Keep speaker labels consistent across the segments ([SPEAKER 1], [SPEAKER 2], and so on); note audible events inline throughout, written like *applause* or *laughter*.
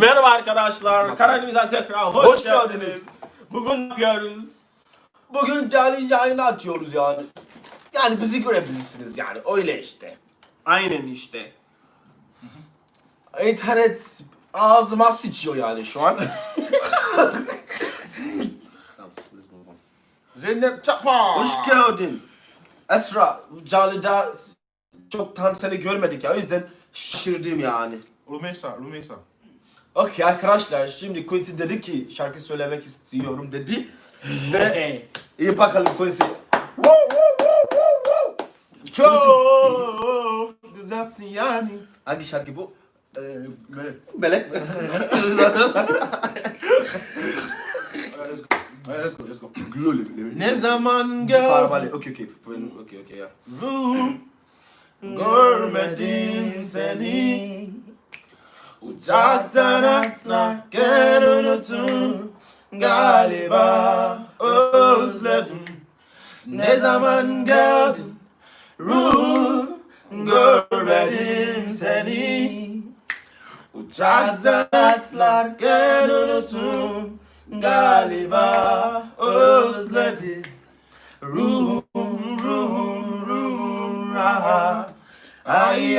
[SPEAKER 1] Merhaba arkadaşlar. Kanalımıza tekrar hoş,
[SPEAKER 2] Hoş
[SPEAKER 1] geldiniz.
[SPEAKER 2] geldiniz.
[SPEAKER 1] Bugün ne yapıyoruz?
[SPEAKER 2] Bugün canlı yayını açıyoruz yani. Yani bizi görebilirsiniz yani öyle işte.
[SPEAKER 1] Aynen işte.
[SPEAKER 2] İnternet ağzıma sıçıyor yani şu an. *laughs*
[SPEAKER 3] Zeynep Çapa.
[SPEAKER 2] Hoş geldin. Esra, canlıda çoktan seni görmedik ya o yüzden şaşırdım yani.
[SPEAKER 3] Rumeysa, Rumeysa.
[SPEAKER 2] Okey arkadaşlar şimdi Quincy dedi ki şarkı söylemek istiyorum dedi. Ve iyi bakalım Quincy.
[SPEAKER 3] Çok güzelsin yani.
[SPEAKER 2] Hangi şarkı bu?
[SPEAKER 3] Ee, melek.
[SPEAKER 2] Melek mi?
[SPEAKER 3] Uh, let's go. Let's go, let's go.
[SPEAKER 2] Gloli.
[SPEAKER 3] Ne zaman gördüm
[SPEAKER 2] Okey okey. Okey okey ya.
[SPEAKER 3] görmedim seni Ujatanatna kerunutu galiba ozledum Nezaman geldin? Ruh görmedim seni. Ujatanatlar kerunutu galiba özledim Ruhum ruhum ruhum rahat Ay.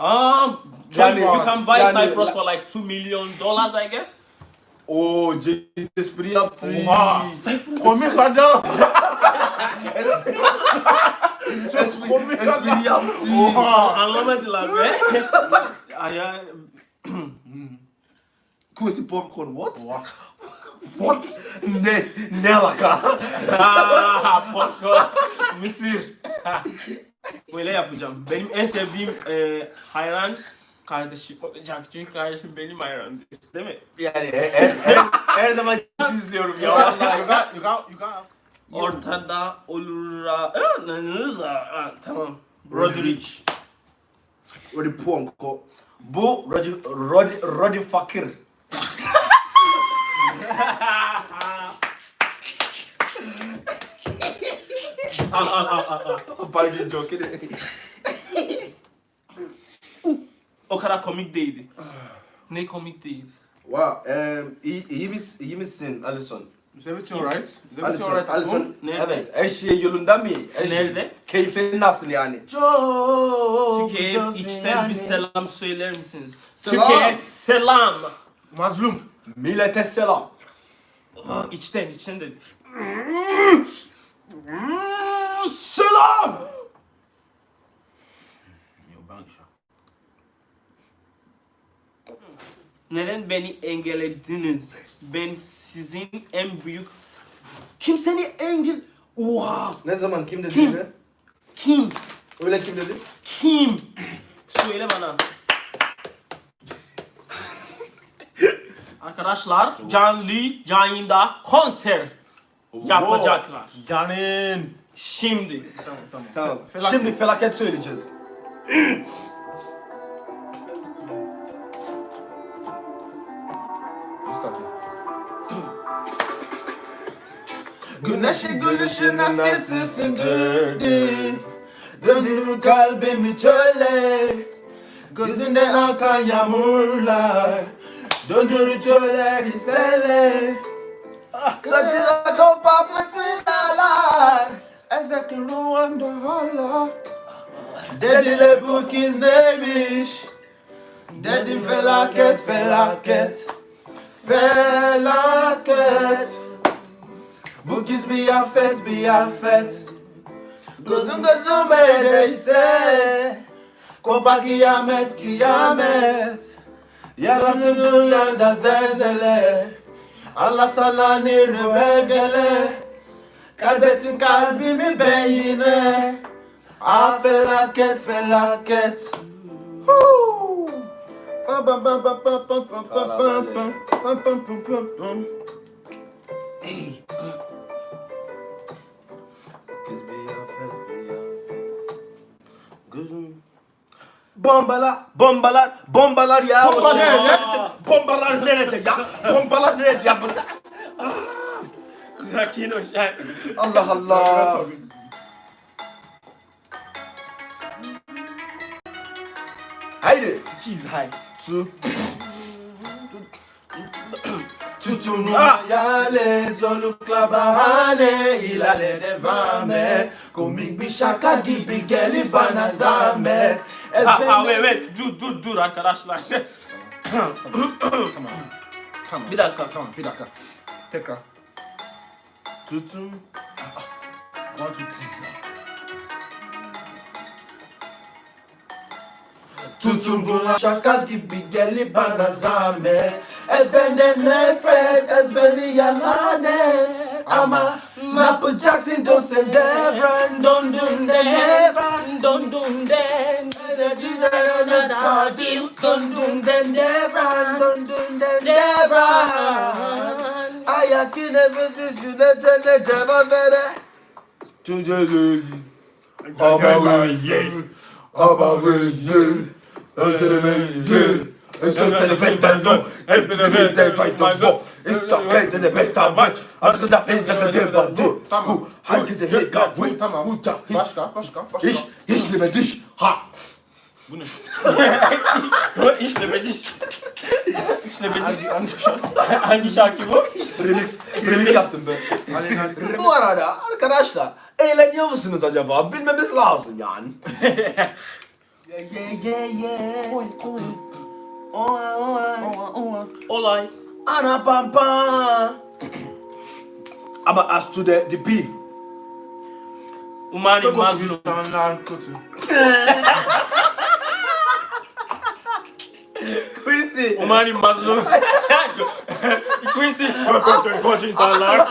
[SPEAKER 3] Um,
[SPEAKER 2] John,
[SPEAKER 1] you can buy
[SPEAKER 2] yani,
[SPEAKER 1] Cyprus like, for like two million dollars, I guess.
[SPEAKER 2] Oh,
[SPEAKER 3] Jesus, pretty up
[SPEAKER 2] to
[SPEAKER 3] Come kadar.
[SPEAKER 2] Esprit yaptı.
[SPEAKER 1] Anlamadılar be. Aya.
[SPEAKER 2] Kuzi popcorn what? What? *laughs* Ne? Ne laka?
[SPEAKER 1] Ah, popcorn. Mısır. *laughs* Böyle yapacağım. Benim en sevdiğim e, hayran kardeşim olacak. Çünkü kardeşim benim hayranım. Değil mi?
[SPEAKER 2] Yani her, her, her zaman izliyorum ya.
[SPEAKER 3] You
[SPEAKER 2] Vallahi.
[SPEAKER 1] Ortada olur. Ah, ah, Tamam. Rodrigo.
[SPEAKER 2] Rodi Ponko. Bu Rodi, Rodi, Rodi Fakir. *laughs* Balgin joke ne?
[SPEAKER 1] O kadar komik değildi. Ne komik değildi.
[SPEAKER 2] Wow, um, iyi, iyi, mis, iyi misin Alison?
[SPEAKER 3] Is everything alright? Is everything
[SPEAKER 2] Alison,
[SPEAKER 3] alright?
[SPEAKER 2] Alison,
[SPEAKER 1] Nerede?
[SPEAKER 2] evet, her şey yolunda mı? Her şey,
[SPEAKER 1] Nerede?
[SPEAKER 2] keyfin nasıl yani?
[SPEAKER 3] Çok
[SPEAKER 1] Türkiye'ye içten bir selam söyler misiniz?
[SPEAKER 3] Selam.
[SPEAKER 1] Türkiye'ye selam.
[SPEAKER 3] Mazlum.
[SPEAKER 2] Millete selam.
[SPEAKER 1] Ha, içten içten dedi. *laughs*
[SPEAKER 2] Selam!
[SPEAKER 1] Neden beni engellediniz? Ben sizin en büyük... Kim seni engel... Oha!
[SPEAKER 2] Ne zaman kim dedi
[SPEAKER 1] Kim?
[SPEAKER 2] öyle?
[SPEAKER 1] Kim?
[SPEAKER 2] Öyle kim dedi?
[SPEAKER 1] Kim? Söyle bana. Arkadaşlar canlı yayında konser yapacaklar.
[SPEAKER 3] Canin.
[SPEAKER 1] Şimdi.
[SPEAKER 3] Tamam tamam.
[SPEAKER 2] Tamam.
[SPEAKER 3] Felaket.
[SPEAKER 2] Şimdi felaket söyleyeceğiz.
[SPEAKER 3] Stop it.
[SPEAKER 2] Güneşi gülüşüne sessizsin gördüm Döndürür kalbimi çöle Gözünden akan yağmurlar Döndürür çölleri sele Saçına kopan fırtınalar Ezek ruhanda hala Dediler bu kız neymiş? Dedim felaket felaket. Felaket. Bu kız bir affet bir affet. Gözün gözüme değse Kopar kıyamet kıyamet. Yaratım dünyada zelzele. Allah sana nirve gele Kaybettin kalbimi beyine Ah felaket felaket Huu. Ey. Kız bir affet bir affet Gözüm Bombalar, bombalar, bombalar ya.
[SPEAKER 3] Bomba nerede?
[SPEAKER 2] Bombalar nerede ya? Bombalar nerede ya?
[SPEAKER 1] Bunlar- Sakin ol sen.
[SPEAKER 2] Allah Allah. Haydi.
[SPEAKER 1] He's high.
[SPEAKER 2] Su. Tutunmaya zorlukla bahane ilerle devam et Komik bir şaka gibi gelip bana zahmet
[SPEAKER 1] Ha, ha
[SPEAKER 2] Efendim-
[SPEAKER 1] evet dur dur dur arkadaşlar.
[SPEAKER 3] Tamam. Tamam.
[SPEAKER 1] Bir dakika.
[SPEAKER 3] Tamam bir dakika. Tekrar.
[SPEAKER 2] Tutun.
[SPEAKER 3] Moi, tout
[SPEAKER 2] Tutun. Buna şaka gibi gelip bana zahmet. Efenden nefret ezberleyen lanet Ama ne yapacaksın don sen devran Don dun den devran
[SPEAKER 1] Don dun den
[SPEAKER 2] Don dun den devran Don dun den devran yakın nefesi sünnetene cevap vere. Çocuğun Abalı'yı Abalı'yı Öldürmeyi ee, Esnösteri bestenzo Esnösteri bestenzo İstakete de besten maç Artık da ezlaka de bandu
[SPEAKER 3] Tamam.
[SPEAKER 2] Herkese heka vı
[SPEAKER 3] Tamam. Başka başka başka.
[SPEAKER 2] İş İşleme diş Ha.
[SPEAKER 3] Bu ne? *laughs*
[SPEAKER 1] İşleme diş Diş.
[SPEAKER 3] Hangi, hangi şarkı?
[SPEAKER 1] Hangi şarkı bu?
[SPEAKER 2] Remix Remix yaptım ben
[SPEAKER 3] Aleyna
[SPEAKER 2] Bu arada arkadaşlar eğleniyor musunuz acaba? Bilmemiz lazım yani. yeah yeah yeah yeah. Oy oy. Oy.
[SPEAKER 1] Olay.
[SPEAKER 2] Ana pampa. Ama as to the the B.
[SPEAKER 1] Umarım
[SPEAKER 3] Kötü
[SPEAKER 1] mazlum.
[SPEAKER 3] insanlar *laughs* kötü.
[SPEAKER 2] Quincy.
[SPEAKER 1] O Mari Mazlum. Quincy. Encontrei o Godin
[SPEAKER 2] Salar.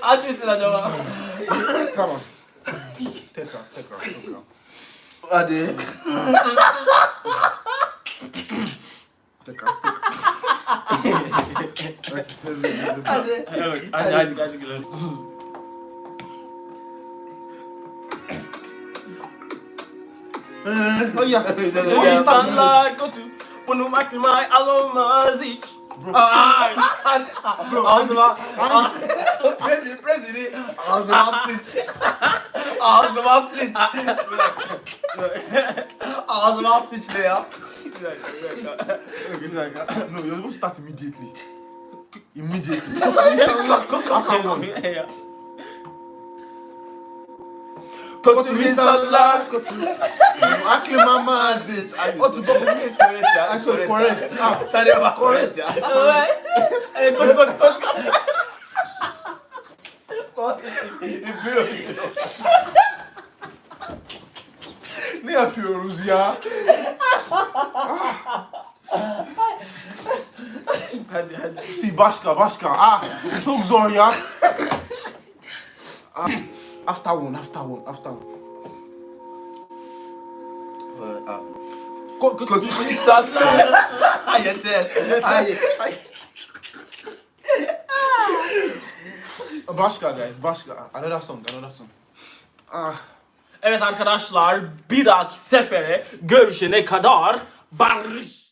[SPEAKER 2] 아주
[SPEAKER 3] 있으나 저거. 잠깐만. 됐다, 됐다, 됐다.
[SPEAKER 2] 아, Hadi.
[SPEAKER 1] Evet, hadi hadi hadi gülelim. *laughs*
[SPEAKER 3] Ay ya.
[SPEAKER 1] Bu insanlar kötü. Bunu aklıma alamaz hiç. Ay.
[SPEAKER 2] Ağzıma Prezi prezi Ağzıma sıç Ağzıma sıç *laughs* Ağzıma sıç ne ya
[SPEAKER 3] no, you're supposed to start immediately. Immediately. Oh,
[SPEAKER 2] tu peux continuer, c'est correct.
[SPEAKER 3] Ah,
[SPEAKER 2] c'est correct.
[SPEAKER 1] Ah, ça n'est pas
[SPEAKER 2] correct.
[SPEAKER 3] Ah ouais. Il
[SPEAKER 1] Hadi hadi.
[SPEAKER 3] Si başka, başka. Ah, çok zor ya. Ah, after one, after one, after one.
[SPEAKER 2] Ko- Kötü insanlar *laughs* Yeter Hayır
[SPEAKER 3] Başka guys, başka. Another song, another song. Ah,
[SPEAKER 1] Evet arkadaşlar bir dahaki sefere görüşene kadar barış.